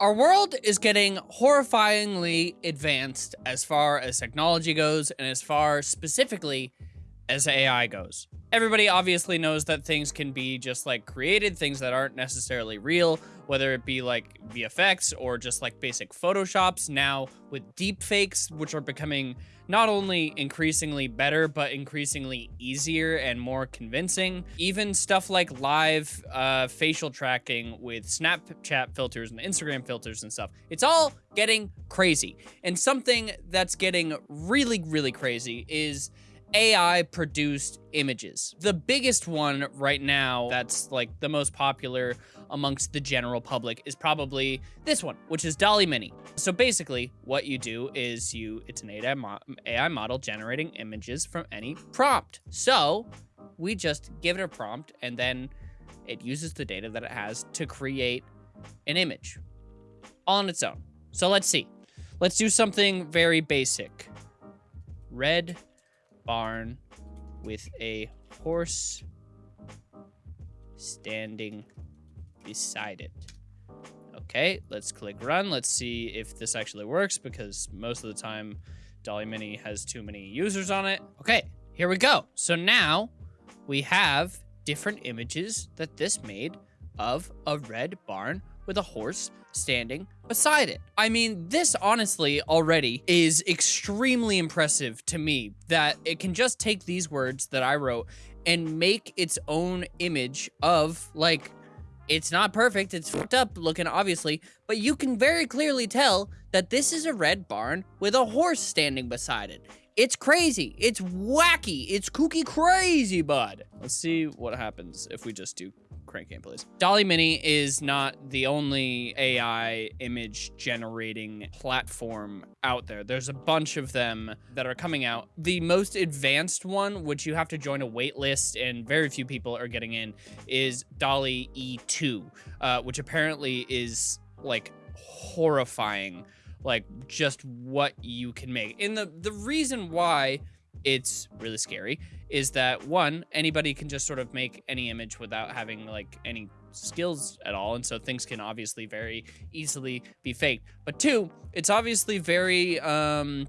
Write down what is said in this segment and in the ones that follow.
Our world is getting horrifyingly advanced as far as technology goes and as far specifically as AI goes. Everybody obviously knows that things can be just like created, things that aren't necessarily real, whether it be like VFX or just like basic Photoshops. Now with deepfakes, which are becoming not only increasingly better, but increasingly easier and more convincing. Even stuff like live uh, facial tracking with Snapchat filters and Instagram filters and stuff. It's all getting crazy. And something that's getting really, really crazy is AI produced images. The biggest one right now that's like the most popular amongst the general public is probably this one, which is DALL-E Mini. So basically what you do is you, it's an AI, mo AI model generating images from any prompt. So we just give it a prompt and then it uses the data that it has to create an image on its own. So let's see. Let's do something very basic. Red barn with a horse standing beside it. Okay, let's click run. Let's see if this actually works because most of the time DALL-E Mini has too many users on it. Okay, here we go. So now we have different images that this made of a red barn with a horse standing beside it. I mean, this honestly already is extremely impressive to me that it can just take these words that I wrote and make its own image of like it's not perfect, it's fucked up looking obviously, but you can very clearly tell that this is a red barn with a horse standing beside it. It's crazy. It's wacky. It's kooky crazy, bud. Let's see what happens if we just do crank gameplays. DALL-E Mini is not the only AI image generating platform out there. There's a bunch of them that are coming out. The most advanced one, which you have to join a wait list and very few people are getting in, is DALL-E E2, uh, which apparently is like horrifying like just what you can make. And the the reason why it's really scary is that one anybody can just sort of make any image without having like any skills at all and so things can obviously very easily be faked but two it's obviously very um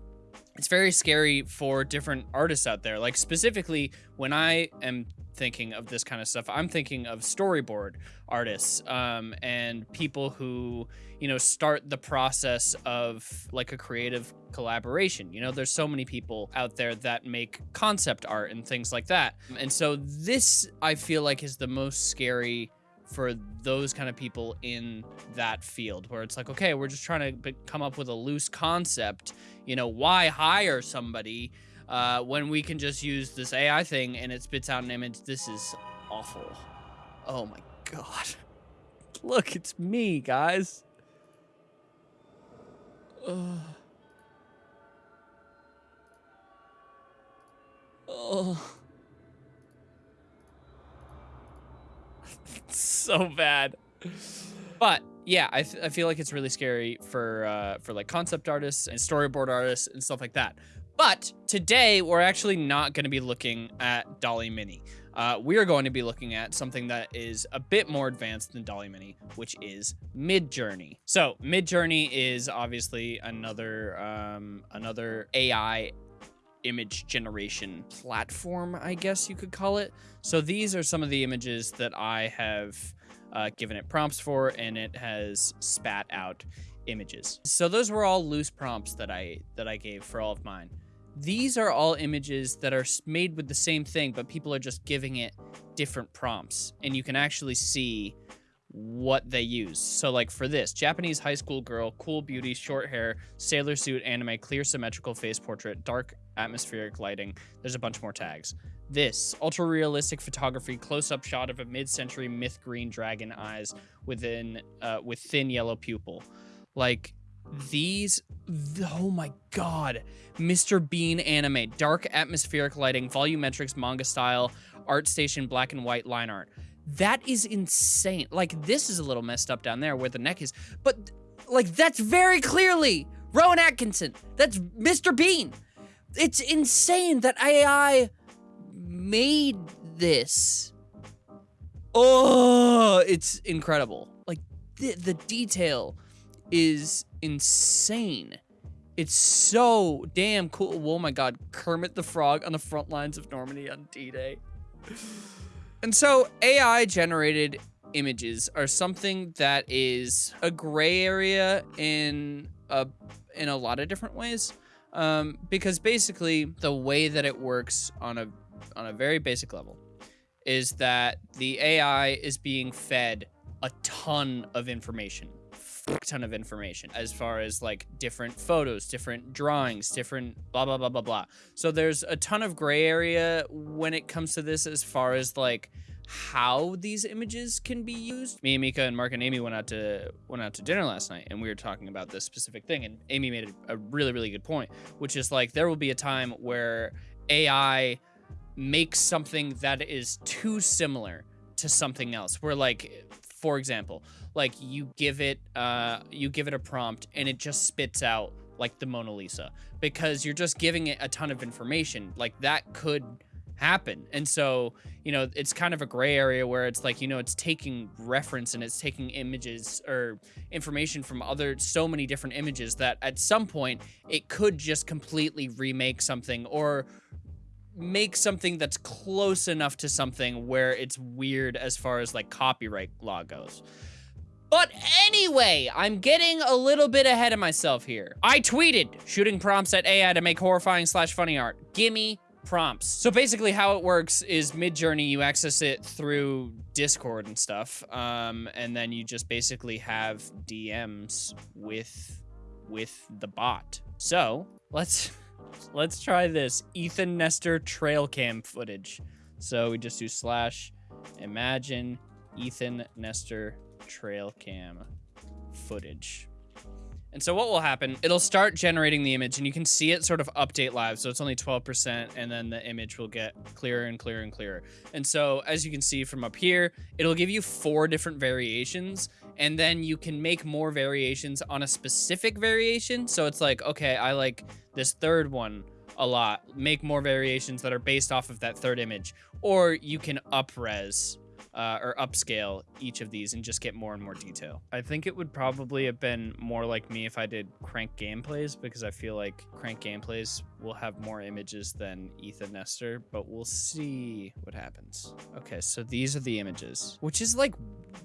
it's very scary for different artists out there. Like specifically when I am thinking of this kind of stuff, I'm thinking of storyboard artists um, and people who, you know, start the process of like a creative collaboration. You know, there's so many people out there that make concept art and things like that. And so this, I feel like, is the most scary for those kind of people in that field where it's like okay we're just trying to come up with a loose concept you know why hire somebody uh, when we can just use this ai thing and it spits out an image this is awful oh my god look it's me guys Ugh. oh so bad. But yeah, I, I feel like it's really scary for uh, for like concept artists and storyboard artists and stuff like that. But today we're actually not going to be looking at DALL-E Mini. Uh, we are going to be looking at something that is a bit more advanced than DALL-E Mini, which is Midjourney. So Midjourney is obviously another um, another AI image generation platform, I guess you could call it. So these are some of the images that I have uh, given it prompts for, and it has spat out images. So those were all loose prompts that I that I gave for all of mine. These are all images that are made with the same thing, but people are just giving it different prompts, and you can actually see what they use. So like for this, Japanese high school girl, cool beauty, short hair, sailor suit, anime, clear symmetrical face portrait, dark atmospheric lighting. There's a bunch more tags. This, ultra realistic photography, close up shot of a mid century myth green dragon eyes within, uh, with thin yellow pupil. Like, Mm. these, oh my god. Mr. Bean anime, dark atmospheric lighting, volumetrics, manga style, art station, black and white line art. That is insane. Like, this is a little messed up down there where the neck is, but like, that's very clearly Rowan Atkinson. That's Mr. Bean. It's insane that AI made this. Oh, it's incredible. Like the, the detail is insane. It's so damn cool. Oh my god, Kermit the Frog on the front lines of Normandy on D-Day. And so AI generated images are something that is a gray area in a in a lot of different ways. Um, because basically the way that it works on a on a very basic level is that the AI is being fed a ton of information ton of information as far as like different photos, different drawings, different blah, blah, blah, blah, blah. So there's a ton of gray area when it comes to this as far as like how these images can be used. Me and Mika and Mark and Amy went out to went out to dinner last night and we were talking about this specific thing and Amy made a, a really, really good point, which is like there will be a time where AI makes something that is too similar to something else. Where like, for example, like you give it uh you give it a prompt and it just spits out like the Mona Lisa because you're just giving it a ton of information. Like that could happen. And so, you know, it's kind of a gray area where it's like, you know, it's taking reference and it's taking images or information from other so many different images that at some point it could just completely remake something or make something that's close enough to something where it's weird as far as like copyright law goes. But anyway, I'm getting a little bit ahead of myself here. I tweeted shooting prompts at AI to make horrifying slash funny art. Gimme prompts. So basically how it works is Midjourney, you access it through Discord and stuff. Um, and then you just basically have DMs with, with the bot. So let's, let's try this Ethan Nestor trail cam footage. So we just do slash imagine Ethan Nestor trail cam footage. And so what will happen, it'll start generating the image and you can see it sort of update live. So it's only 12% and then the image will get clearer and clearer and clearer. And so as you can see from up here, it'll give you four different variations and then you can make more variations on a specific variation. So it's like, okay, I like this third one a lot. Make more variations that are based off of that third image. Or you can upres uh, or upscale each of these and just get more and more detail. I think it would probably have been more like me if I did crank gameplays because I feel like crank gameplays will have more images than Ethan Nestor, but we'll see what happens. Okay, so these are the images, which is like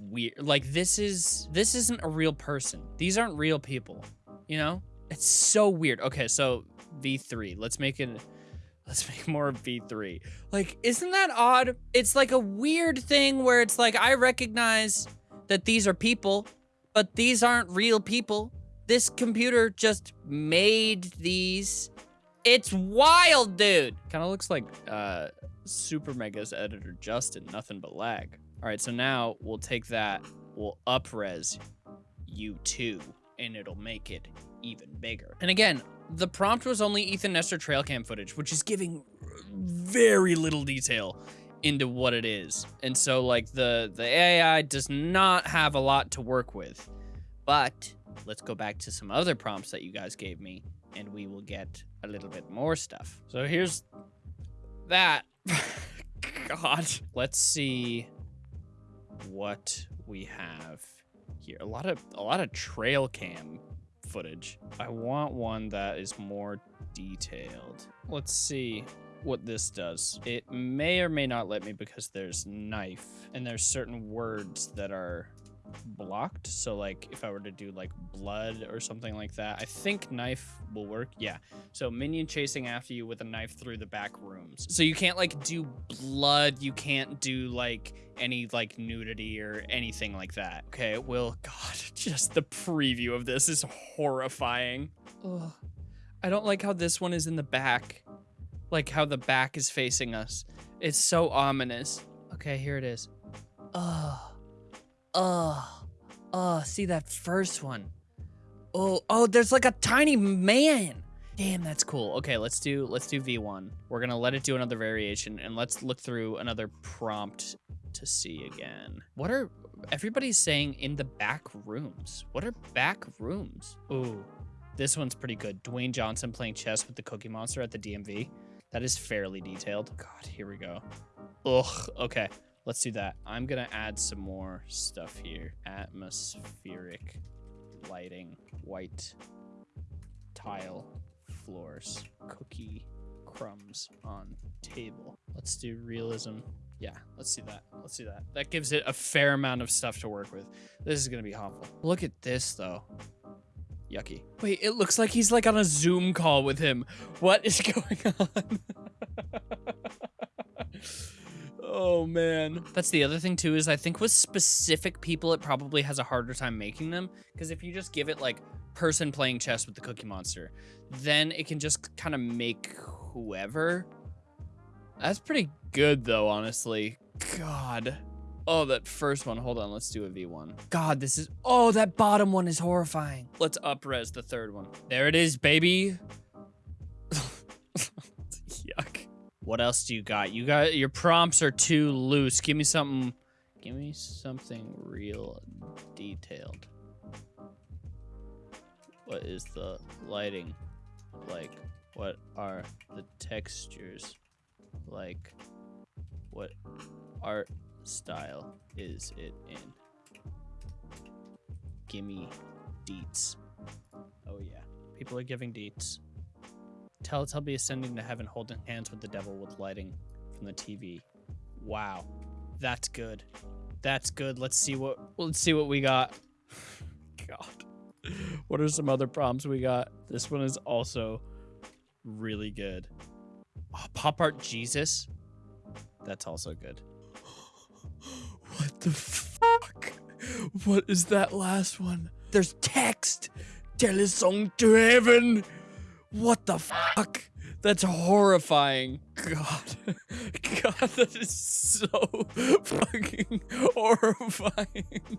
weird. Like this is, this isn't a real person. These aren't real people, you know? It's so weird. Okay, so V3, let's make it Let's make more V3. Like, isn't that odd? It's like a weird thing where it's like, I recognize that these are people, but these aren't real people. This computer just made these. It's wild, dude. Kind of looks like uh, Super Mega's editor, Justin. Nothing but lag. All right, so now we'll take that, we'll upres U2, and it'll make it even bigger. And again, the prompt was only Ethan Nestor trail cam footage, which is giving very little detail into what it is. And so like the, the AI does not have a lot to work with. But let's go back to some other prompts that you guys gave me and we will get a little bit more stuff. So here's that. God. Let's see what we have here. A lot of a lot of trail cam footage. I want one that is more detailed. Let's see what this does. It may or may not let me because there's knife and there's certain words that are blocked. So like if I were to do like blood or something like that, I think knife will work. Yeah. So minion chasing after you with a knife through the back rooms. So you can't like do blood. You can't do like any like nudity or anything like that. Okay. Well, God, just the preview of this is horrifying. Ugh. I don't like how this one is in the back. Like how the back is facing us. It's so ominous. Okay, here it is. Ugh. Oh, oh, see that first one. Oh, oh, there's like a tiny man. Damn, that's cool. Okay, let's do let's do V1. We're gonna let it do another variation and let's look through another prompt to see again. What are everybody's saying in the back rooms? What are back rooms? Ooh, this one's pretty good. Dwayne Johnson playing chess with the Cookie Monster at the DMV. That is fairly detailed. God, here we go. Ugh, okay. Let's do that. I'm gonna add some more stuff here. Atmospheric lighting, white tile floors, cookie crumbs on table. Let's do realism. Yeah, let's see that. Let's see that. That gives it a fair amount of stuff to work with. This is gonna be awful. Look at this though. Yucky. Wait, it looks like he's like on a Zoom call with him. What is going on? oh man. That's the other thing too is I think with specific people it probably has a harder time making them because if you just give it like person playing chess with the cookie monster, then it can just kind of make whoever. That's pretty good though, honestly. God. Oh, that first one. Hold on, let's do a V1. God, this is... Oh, that bottom one is horrifying. Let's up-res the third one. There it is, baby. What else do you got? You got... Your prompts are too loose. Give me something... Give me something real detailed. What is the lighting like? What are the textures like? What art style is it in? Gimme deets. Oh yeah. People are giving deets. Teletubby ascending to heaven holding hands with the devil with lighting from the TV. Wow. That's good. That's good. Let's see what let's see what we got. God. What are some other prompts we got? This one is also really good. Oh, Pop Art Jesus. That's also good. What the fuck? What is that last one? There's text. Tell us Telesong to heaven. What the fuck? That's horrifying. God. God, that is so fucking horrifying.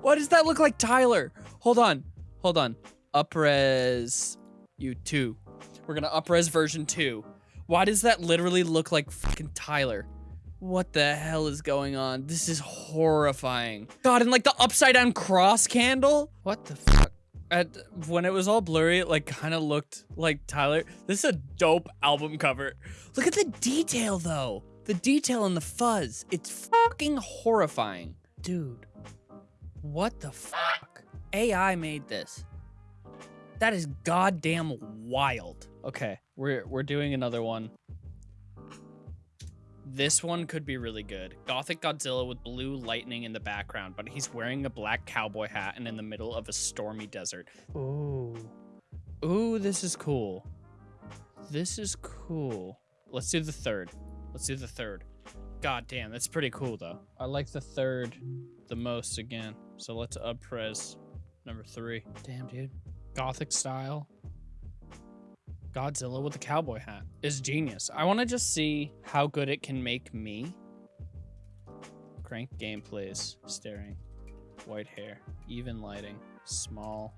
Why does that look like Tyler? Hold on. Hold on. Upres you 2. We're gonna upres version 2. Why does that literally look like fucking Tyler? What the hell is going on? This is horrifying. God, and like the upside down cross candle? What the? At, when it was all blurry, it like kind of looked like Tyler. This is a dope album cover. Look at the detail though. The detail and the fuzz. It's fucking horrifying. Dude, what the fuck? AI made this. That is goddamn wild. Okay, we're we're doing another one. This one could be really good. Gothic Godzilla with blue lightning in the background, but he's wearing a black cowboy hat and in the middle of a stormy desert. Ooh. Ooh, this is cool. This is cool. Let's do the third. Let's do the third. God damn, that's pretty cool though. I like the third the most again. So let's up pres number three. Damn, dude. Gothic style. Godzilla with a cowboy hat is genius. I want to just see how good it can make me. Crank gameplays, staring, white hair, even lighting, small,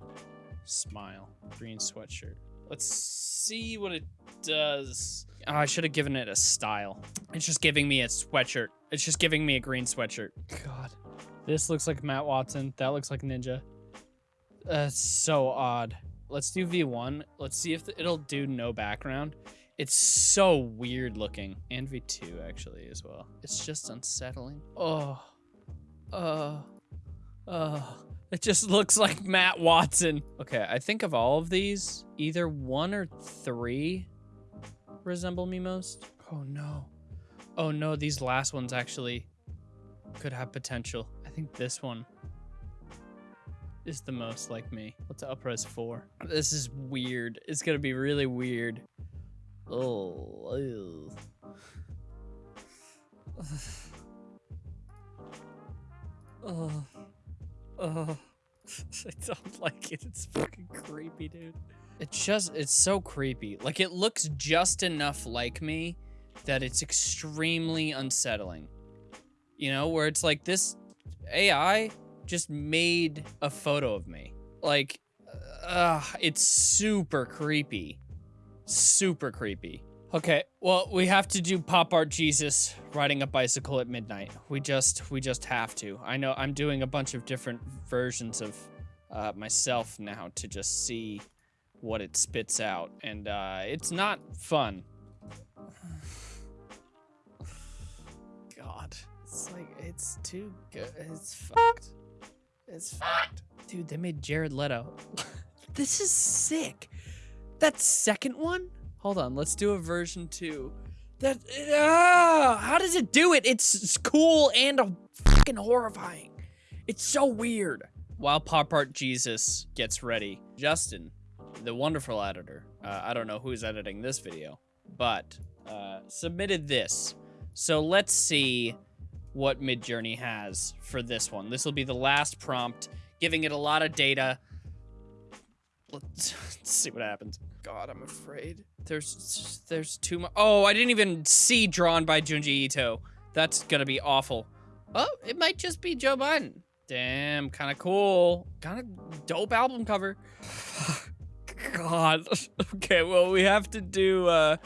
smile, green sweatshirt. Let's see what it does. Oh, I should have given it a style. It's just giving me a sweatshirt. It's just giving me a green sweatshirt. God. This looks like Matt Watson. That looks like Ninja. That's so odd. Let's do V1. Let's see if it'll do no background. It's so weird looking. And V2 actually as well. It's just unsettling. Oh. Oh. Oh. It just looks like Matt Watson. Okay, I think of all of these, either one or three resemble me most. Oh no. Oh no, these last ones actually could have potential. I think this one is the most like me. Let's upres four. This is weird. It's gonna be really weird. Oh, ew. oh, oh. oh. I don't like it. It's fucking creepy, dude. It's just, it's so creepy. Like, it looks just enough like me that it's extremely unsettling. You know, where it's like this AI just made a photo of me. Like, uh, it's super creepy. Super creepy. Okay, well, we have to do pop art Jesus riding a bicycle at midnight. We just, we just have to. I know I'm doing a bunch of different versions of uh, myself now to just see what it spits out. And uh, it's not fun. God, it's like, it's too good. It's fucked. It's fucked. Dude, they made Jared Leto. this is sick. That second one? Hold on, let's do a version two. That ah, how does it do it? It's, it's cool and a fucking horrifying. It's so weird. While Pop Art Jesus gets ready, Justin, the wonderful editor, uh, I don't know who's editing this video, but uh, submitted this. So let's see what Midjourney has for this one. This will be the last prompt, giving it a lot of data. Let's, let's see what happens. God, I'm afraid. There's there's too much. Oh, I didn't even see drawn by Junji Ito. That's gonna be awful. Oh, it might just be Joe Biden. Damn, kind of cool. Kind of dope album cover. God. Okay, well, we have to do uh,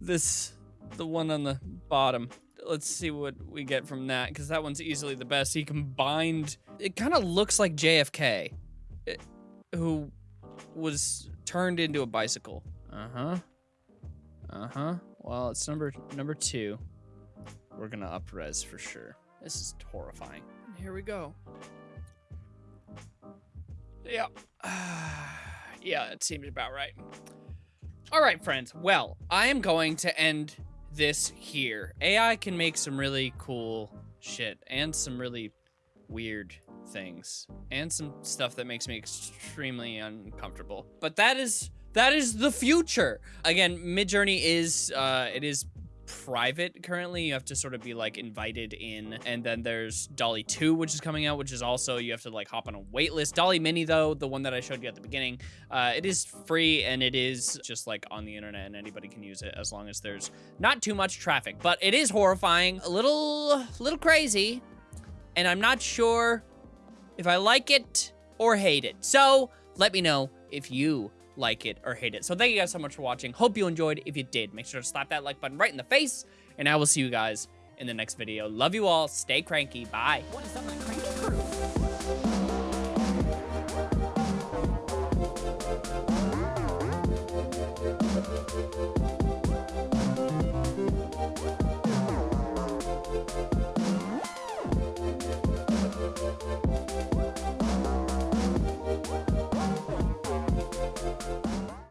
this, the one on the bottom. Let's see what we get from that, because that one's easily the best. He combined, it kind of looks like JFK, it, who was turned into a bicycle. Uh-huh. Uh-huh. Well, it's number number two. We're gonna up res for sure. This is horrifying. Here we go. Yeah. yeah, it seems about right. All right, friends. Well, I am going to end this here. AI can make some really cool shit and some really weird things and some stuff that makes me extremely uncomfortable. But that is that is the future. Again, Midjourney is uh it is private currently. You have to sort of be like invited in. And then there's DALL-E 2, which is coming out, which is also you have to like hop on a wait list. DALL-E Mini, though, the one that I showed you at the beginning, uh, it is free and it is just like on the internet and anybody can use it as long as there's not too much traffic. But it is horrifying, a little, little crazy. And I'm not sure if I like it or hate it. So let me know if you like it, or hate it. So thank you guys so much for watching. Hope you enjoyed. If you did, make sure to slap that like button right in the face. And I will see you guys in the next video. Love you all. Stay cranky. Bye. Cranky crew?